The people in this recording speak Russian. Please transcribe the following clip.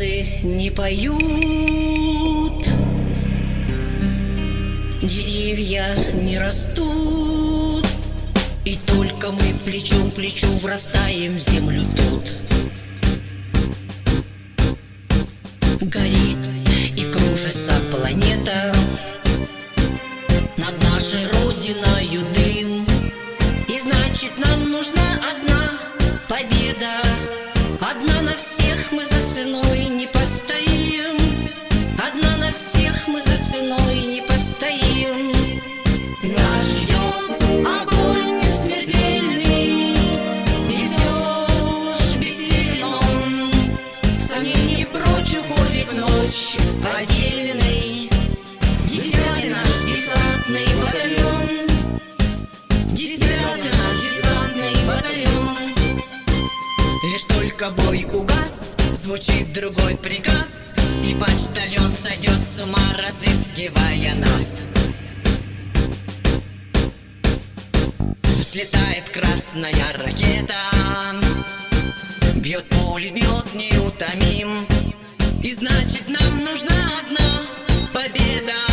птицы не поют. Деревья не растут И только мы плечом к плечу врастаем в землю тут. Горит и кружится планета Над нашей родиною дым. И значит нам нужна одна победа Только бой угас, звучит другой приказ И почтальон сойдет с ума, разыскивая нас. Взлетает красная ракета Бьет пулемет неутомим. И значит нам нужна одна победа